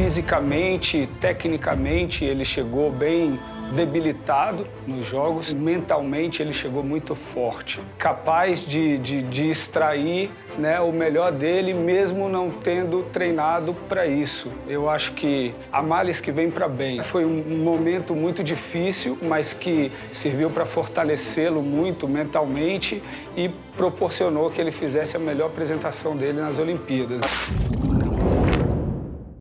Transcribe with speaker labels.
Speaker 1: Fisicamente, tecnicamente, ele chegou bem debilitado nos jogos, mentalmente ele chegou muito forte, capaz de, de, de extrair né, o melhor dele, mesmo não tendo treinado para isso. Eu acho que a males que vem para bem. Foi um momento muito difícil, mas que serviu para fortalecê-lo muito mentalmente e proporcionou que ele fizesse a melhor apresentação dele nas Olimpíadas.